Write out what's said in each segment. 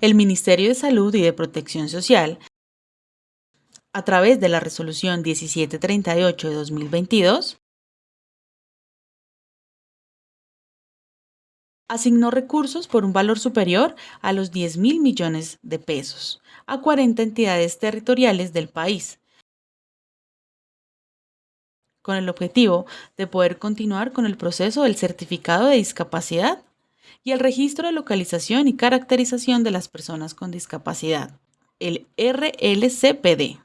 El Ministerio de Salud y de Protección Social, a través de la Resolución 1738 de 2022, asignó recursos por un valor superior a los 10 mil millones de pesos a 40 entidades territoriales del país, con el objetivo de poder continuar con el proceso del certificado de discapacidad y el registro de localización y caracterización de las personas con discapacidad, el RLCPD.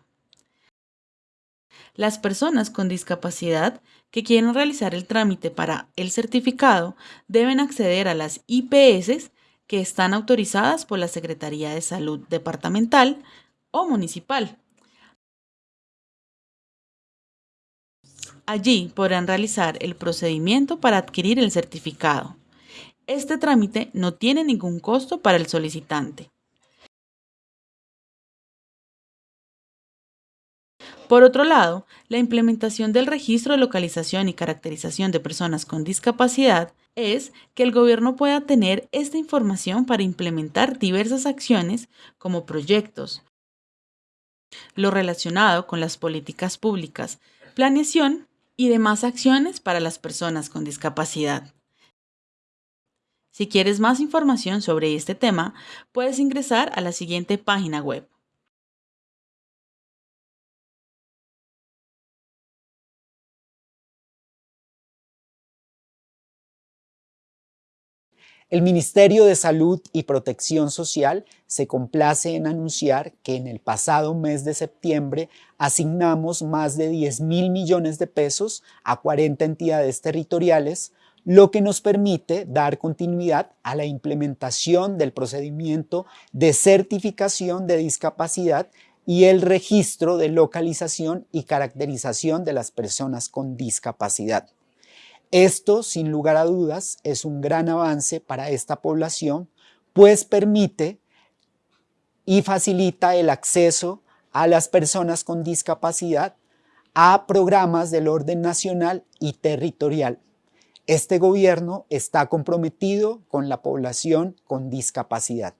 Las personas con discapacidad que quieren realizar el trámite para el certificado deben acceder a las IPS que están autorizadas por la Secretaría de Salud Departamental o Municipal. Allí podrán realizar el procedimiento para adquirir el certificado. Este trámite no tiene ningún costo para el solicitante. Por otro lado, la implementación del registro de localización y caracterización de personas con discapacidad es que el gobierno pueda tener esta información para implementar diversas acciones como proyectos, lo relacionado con las políticas públicas, planeación y demás acciones para las personas con discapacidad. Si quieres más información sobre este tema, puedes ingresar a la siguiente página web. El Ministerio de Salud y Protección Social se complace en anunciar que en el pasado mes de septiembre asignamos más de 10 mil millones de pesos a 40 entidades territoriales, lo que nos permite dar continuidad a la implementación del procedimiento de certificación de discapacidad y el registro de localización y caracterización de las personas con discapacidad. Esto, sin lugar a dudas, es un gran avance para esta población, pues permite y facilita el acceso a las personas con discapacidad a programas del orden nacional y territorial. Este gobierno está comprometido con la población con discapacidad.